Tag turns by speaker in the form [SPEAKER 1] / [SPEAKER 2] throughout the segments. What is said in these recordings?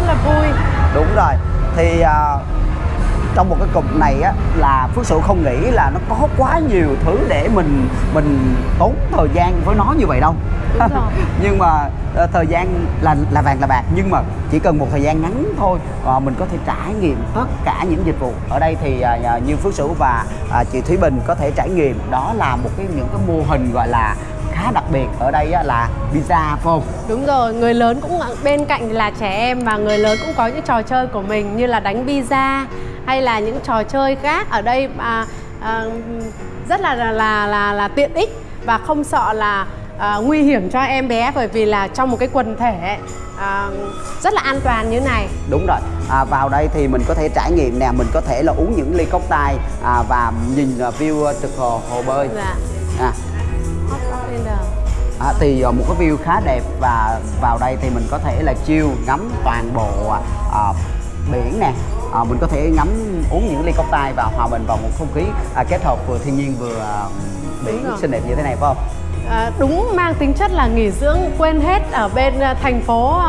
[SPEAKER 1] rất là vui. Đúng rồi. Thì uh, trong một cái cục này á là phước sự không nghĩ là nó có quá nhiều thứ để mình mình tốn thời gian với nó như vậy đâu. Nhưng mà ờ, thời gian là là vàng là bạc nhưng mà chỉ cần một thời gian ngắn thôi à, mình có thể trải nghiệm tất cả những dịch vụ. Ở đây thì à, như phước sử và à, chị thúy bình có thể trải nghiệm đó là một cái những cái mô hình gọi là khá đặc biệt ở đây á, là pizza phải không
[SPEAKER 2] Đúng rồi, người lớn cũng bên cạnh là trẻ em và người lớn cũng có những trò chơi của mình như là đánh pizza hay là những trò chơi khác. Ở đây à, à, rất là là là là, là tiện ích và không sợ là à, nguy hiểm cho em bé bởi vì là trong một cái quần thể à, rất là an toàn như này.
[SPEAKER 1] đúng rồi. À, vào đây thì mình có thể trải nghiệm nè mình có thể là uống những ly cốc tay à, và nhìn à, view trực hồ hồ bơi.
[SPEAKER 2] Dạ.
[SPEAKER 1] à, À, thì ờ, một cái view khá đẹp và vào đây thì mình có thể là chill ngắm toàn bộ à, biển nè à, mình có thể ngắm uống những ly cốc tay và hòa mình vào một không khí à, kết hợp vừa thiên nhiên vừa à, biển xinh đẹp như thế này phải không?
[SPEAKER 2] À, đúng mang tính chất là nghỉ dưỡng quên hết ở bên thành phố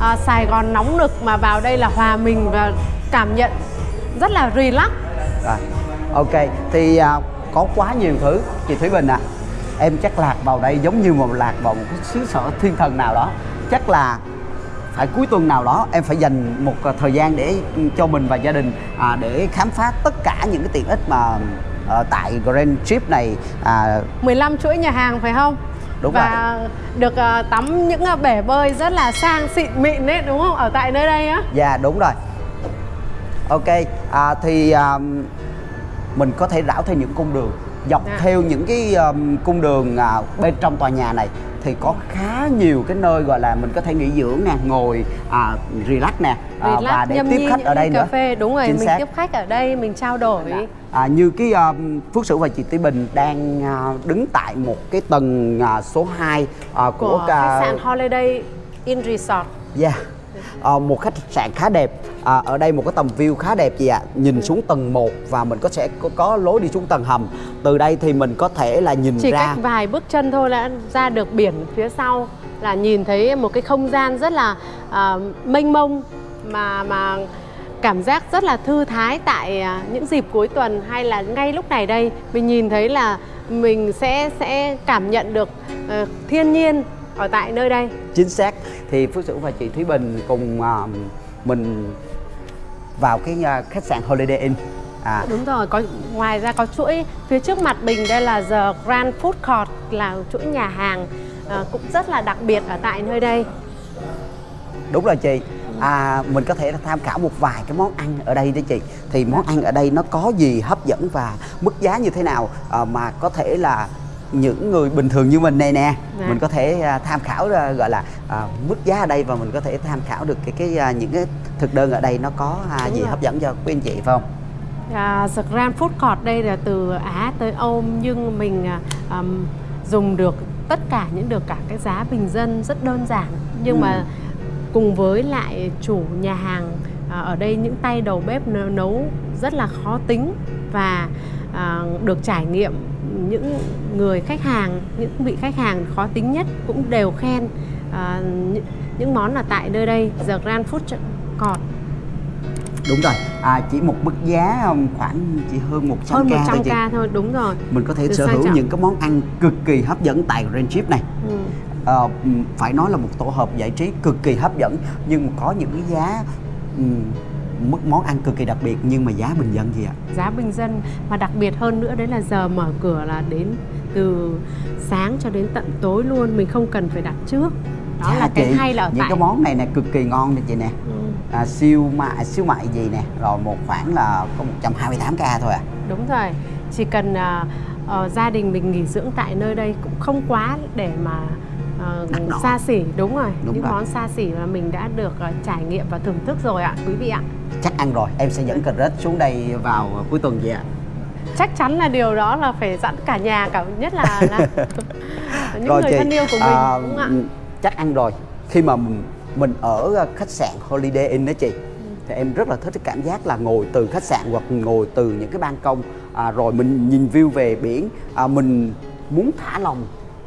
[SPEAKER 2] à, Sài Gòn nóng nực mà vào đây là hòa mình và cảm nhận rất là relax.
[SPEAKER 1] Rồi, ok thì à, có quá nhiều thứ chị Thúy Bình à em chắc lạc vào đây giống như một lạc vào một cái xứ sở thiên thần nào đó chắc là phải cuối tuần nào đó em phải dành một à, thời gian để cho mình và gia đình à, để khám phá tất cả những cái tiện ích mà ờ, tại Grand Trip này à,
[SPEAKER 2] 15 chuỗi nhà hàng phải không?
[SPEAKER 1] Đúng
[SPEAKER 2] và được à, tắm những à, bể bơi rất là sang xịn mịn đấy đúng không? Ở tại nơi đây á.
[SPEAKER 1] Dạ đúng rồi. Ok, à, thì à, mình có thể đảo theo những cung đường dọc
[SPEAKER 2] Dạ.
[SPEAKER 1] theo những cái um, cung đường à, bên trong tòa nhà này thì có khá nhiều cái nơi gọi là mình có thể nghỉ dưỡng nè, ngồi à, relax nè à,
[SPEAKER 2] Relax,
[SPEAKER 1] và để tiếp khách ở đây
[SPEAKER 2] ly
[SPEAKER 1] nữa.
[SPEAKER 2] cà phê đúng rồi,
[SPEAKER 1] Chính
[SPEAKER 2] mình
[SPEAKER 1] xác.
[SPEAKER 2] tiếp khách ở đây mình trao đổi.
[SPEAKER 1] À, như cái um, Phước Sửu và chị Tí Bình đang à, đứng tại một cái tầng à, số 2 à, của,
[SPEAKER 2] của
[SPEAKER 1] ca-
[SPEAKER 2] khách sạn Holiday Inn Resort.
[SPEAKER 1] Yeah. Ờ, một khách sạn khá đẹp. À, ở đây một cái tầm view khá đẹp chị ạ. Nhìn xuống tầng 1 và mình có sẽ có, có lối đi xuống tầng hầm. Từ đây thì mình có thể là nhìn
[SPEAKER 2] Chỉ
[SPEAKER 1] ra
[SPEAKER 2] cách vài bước chân thôi đã ra được biển phía sau là nhìn thấy một cái không gian rất là à, mênh mông mà mà cảm giác rất là thư thái tại à, những dịp cuối tuần hay là ngay lúc này đây. Mình nhìn thấy là mình sẽ sẽ cảm nhận được ờ, thiên nhiên ở tại nơi đây.
[SPEAKER 1] chính xác. Thì Phước Sửu và chị Thúy Bình cùng à, mình vào cái à, khách sạn Holiday Inn. À,
[SPEAKER 2] Đúng rồi, có ngoài ra có chuỗi phía trước mặt Bình đây là The Grand Food Court là chuỗi nhà hàng ờ, cũng rất là đặc biệt ở tại nơi đây.
[SPEAKER 1] đúng rồi chị. À, mình có thể tham khảo một vài cái món ăn ở đây đó chị. Thì món ăn ở đây nó có gì hấp dẫn và mức giá như thế nào à, mà có thể là những người bình thường như mình này nè
[SPEAKER 2] Dạ.
[SPEAKER 1] mình có thể à, tham khảo gọi là à, mức giá ở đây và mình có thể tham khảo được cái cái à, những cái thực đơn ở đây nó có à, gì
[SPEAKER 2] rồi.
[SPEAKER 1] hấp dẫn cho quý anh chị phải không
[SPEAKER 2] À, The Grand Food Court đây là từ Á tới Âu nhưng mình à, dùng được tất cả những được cả cái giá bình dân rất đơn giản nhưng
[SPEAKER 1] Ừ.
[SPEAKER 2] mà cùng với lại chủ nhà hàng à, ở đây những tay đầu bếp nấu, nấu rất là khó tính và à, được trải nghiệm những người khách hàng những vị khách hàng khó tính nhất cũng đều khen à, những, những món ở tại nơi đây The Grand Food Court
[SPEAKER 1] đúng rồi. À, chỉ một mức giá um, khoảng chỉ hơn 100
[SPEAKER 2] hơn
[SPEAKER 1] k
[SPEAKER 2] 100
[SPEAKER 1] thôi chị.
[SPEAKER 2] k thôi đúng rồi.
[SPEAKER 1] Mình có thể
[SPEAKER 2] Được
[SPEAKER 1] sở hữu
[SPEAKER 2] trọng.
[SPEAKER 1] những cái món ăn cực kỳ hấp dẫn tại Grand Trip này.
[SPEAKER 2] Ừ.
[SPEAKER 1] Ừm, phải nói là một tổ hợp giải trí cực kỳ hấp dẫn nhưng có những cái giá mức món ăn cực kỳ đặc biệt nhưng mà giá bình dân gì ạ?
[SPEAKER 2] Giá bình dân mà đặc biệt hơn nữa đấy là giờ mở cửa là đến từ sáng cho đến tận tối luôn mình không cần phải đặt trước. Đó
[SPEAKER 1] Chà,
[SPEAKER 2] là cái
[SPEAKER 1] chị,
[SPEAKER 2] hay là ở
[SPEAKER 1] những
[SPEAKER 2] tại.
[SPEAKER 1] cái món này nè cực kỳ ngon nè chị nè.
[SPEAKER 2] Ừ,
[SPEAKER 1] à, siêu mại siêu mại gì nè rồi một khoản là có 128k thôi à.
[SPEAKER 2] Đúng rồi chỉ cần à, ờ, gia đình mình nghỉ dưỡng tại nơi đây cũng không quá để mà ờ,
[SPEAKER 1] Đắt đỏ.
[SPEAKER 2] xa xỉ đúng rồi.
[SPEAKER 1] Đúng
[SPEAKER 2] những
[SPEAKER 1] rồi.
[SPEAKER 2] món xa xỉ mà mình đã được ờ, trải nghiệm và thưởng thức rồi ạ quý vị ạ.
[SPEAKER 1] Chắc ăn rồi em sẽ dẫn cà rết xuống đây vào cuối tuần gì ạ.
[SPEAKER 2] Chắc chắn là điều đó là phải dẫn cả nhà cả nhất là, là những
[SPEAKER 1] Rồi
[SPEAKER 2] người
[SPEAKER 1] chị,
[SPEAKER 2] thân yêu của mình
[SPEAKER 1] à,
[SPEAKER 2] đúng ạ?
[SPEAKER 1] chắc ăn rồi. Khi mà mình, mình ở khách sạn Holiday Inn đó chị thì em rất là thích cái cảm giác là ngồi từ khách sạn hoặc ngồi từ những cái ban công. À, rồi mình nhìn view về biển. À, mình muốn thả lòng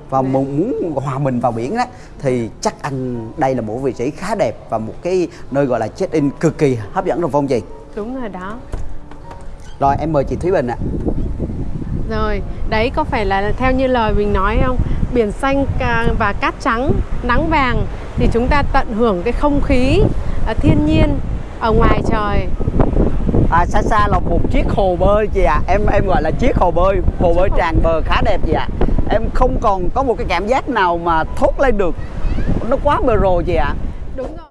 [SPEAKER 1] và muốn hòa mình vào biển đó thì chắc ăn đây là một vị trí khá đẹp và một cái nơi gọi là check in cực kỳ hấp dẫn rồi không chị?
[SPEAKER 2] Đúng rồi đó.
[SPEAKER 1] Rồi em mời chị Thúy Bình ạ.
[SPEAKER 2] Rồi, đấy có phải là theo như lời mình nói không? Biển xanh và cát trắng, nắng vàng thì chúng ta tận hưởng cái không khí à, thiên nhiên ở ngoài trời.
[SPEAKER 1] à, xa xa là một chiếc hồ bơi chị ạ. Em em gọi là chiếc hồ bơi hồ bơi tràn bờ khá đẹp chị ạ em không còn có một cái cảm giác nào mà thốt lên được nó quá mờ rồ chị ạ
[SPEAKER 2] Đúng rồi.